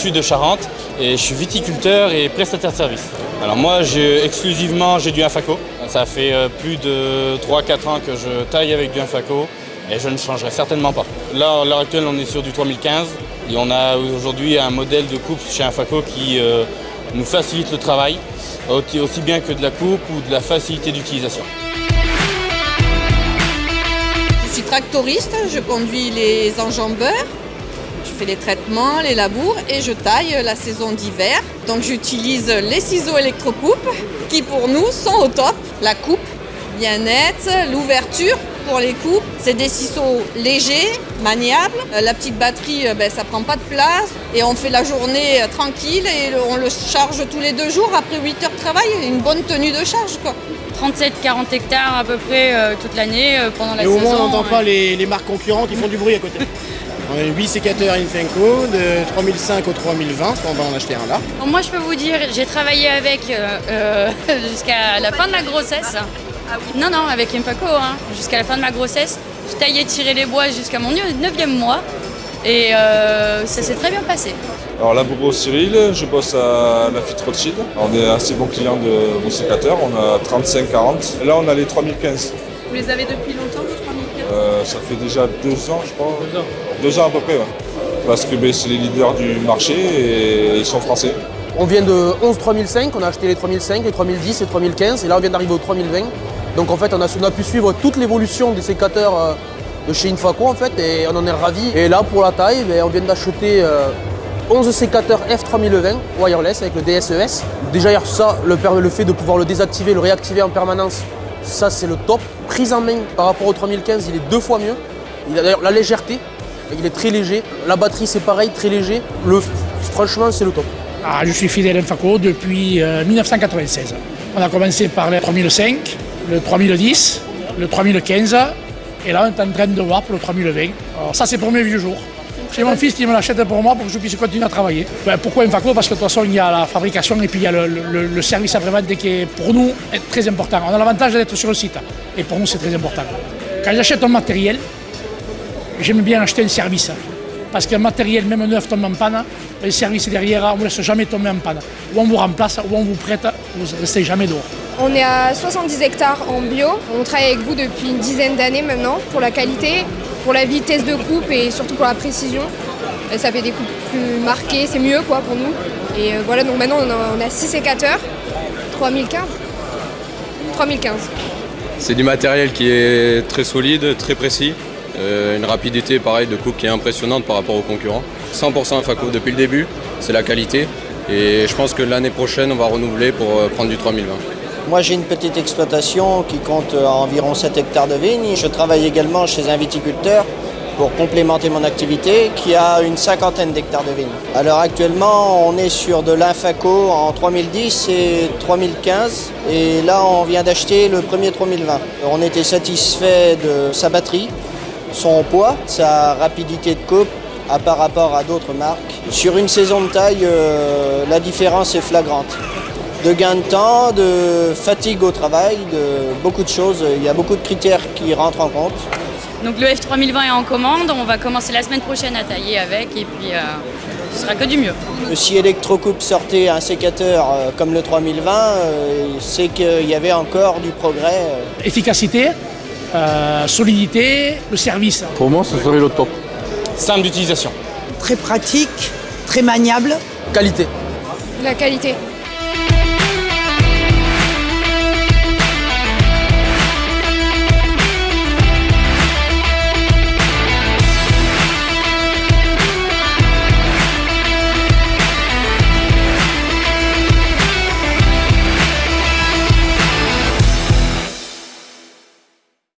sud de Charente et je suis viticulteur et prestataire de service. Alors moi, j'ai exclusivement, j'ai du Infaco. Ça fait euh, plus de 3-4 ans que je taille avec du Infaco et je ne changerai certainement pas. Là, à l'heure actuelle, on est sur du 3015 et on a aujourd'hui un modèle de coupe chez Infaco qui euh, nous facilite le travail, aussi bien que de la coupe ou de la facilité d'utilisation. Je suis tractoriste, je conduis les enjambeurs, fais les traitements, les labours et je taille la saison d'hiver. Donc j'utilise les ciseaux électrocoupe qui pour nous sont au top. La coupe bien nette, l'ouverture pour les coupes, c'est des ciseaux légers, maniables. Euh, la petite batterie, euh, ben, ça prend pas de place et on fait la journée euh, tranquille et on le charge tous les deux jours après 8 heures de travail, une bonne tenue de charge. 37-40 hectares à peu près toute l'année pendant la saison. Et au moins on n'entend pas les, les, marques concurrentes qui font du bruit à côté. On a 8 sécateurs Infenco de 3005 au 3020, on va en acheter un là. moi je peux vous dire, j'ai travaillé avec jusqu'à la fin de la grossesse. Non, non, avec Infaco, hein, jusqu'à la fin de ma grossesse. Je taillais tirer les bois jusqu'à mon 9e mois et euh, ça s'est très bien passé. Alors là, Bobo Cyril, je bosse à la Fit Rothschild. On est assez bon client de vos sécateurs, on a 35-40. Là, on a les 3015. Vous les avez depuis longtemps, les 3015 euh, Ça fait déjà deux ans, je crois. Deux ans Deux ans à peu près, ouais. Parce que ben, c'est les leaders du marché et ils sont français. On vient de 11 3005, on a acheté les 3005, les 3010, les 3015 et là on vient d'arriver au 3020. Donc en fait on a, pu suivre toute l'évolution des sécateurs euh, de chez Infaco en fait et on en est ravis. Et là pour la taille, ben, on vient d'acheter 11 euh, sécateurs F3020 wireless avec le DSES. Déjà hier ça, le, le fait de pouvoir le désactiver, le réactiver en permanence, ça c'est le top. Prise en main par rapport au 3015, il est deux fois mieux. D'ailleurs la légèreté, il est très léger. La batterie c'est pareil, très léger. Le, franchement c'est le top. Ah, je suis fidèle à Infaco depuis 1996. Euh, on a commencé par le 3005, le 3010, le 3015 et là on est en train de voir pour le 3020. Alors ça c'est pour mes vieux jours. J'ai mon fils qui me l'achète pour moi pour que je puisse continuer à travailler. Ben, pourquoi un faco Parce que de toute façon il y a la fabrication et puis il y a le, service après-vente qui est pour nous très important. On a l'avantage d'être sur le site et pour nous c'est très important. Quand j'achète un matériel, j'aime bien acheter un service. Parce qu'un matériel, même neuf, tombe en panne, le service derrière, on ne laisse jamais tomber en panne. Ou on vous remplace, ou on vous prête, vous ne restez jamais dehors. On est à 70 hectares en bio. On travaille avec vous depuis une dizaine d'années maintenant pour la qualité, pour la vitesse de coupe et surtout pour la précision. Ça fait des coupes plus marquées, c'est mieux quoi pour nous. Et euh, voilà, donc maintenant on a, 6 sécateurs, 3015. 3015. C'est du matériel qui est très solide, très précis. Euh, une rapidité pareil de coupe qui est impressionnante par rapport aux concurrents. 100% Faco depuis le début, c'est la qualité. Et je pense que l'année prochaine, on va renouveler pour euh, prendre du 3020. Moi j'ai une petite exploitation qui compte euh, environ 7 hectares de vignes. Je travaille également chez un viticulteur pour complémenter mon activité qui a une cinquantaine d'hectares de vignes. Alors actuellement on est sur de l'Infaco en 2010 et 2015 et là on vient d'acheter le premier 3020. On était satisfait de sa batterie, son poids, sa rapidité de coupe par rapport à d'autres marques. Sur une saison de taille, euh, la différence est flagrante de gain de temps, de fatigue au travail, de beaucoup de choses. Il y a beaucoup de critères qui rentrent en compte. Donc le F3020 est en commande, on va commencer la semaine prochaine à tailler avec et puis euh, ce sera que du mieux. Si Electrocoupe sortait un sécateur euh, comme le 3020, euh, c'est qu'il y avait encore du progrès. Efficacité, solidité, le service. Pour moi, ce serait le top. Simple d'utilisation. Très pratique, très maniable. Qualité. La qualité.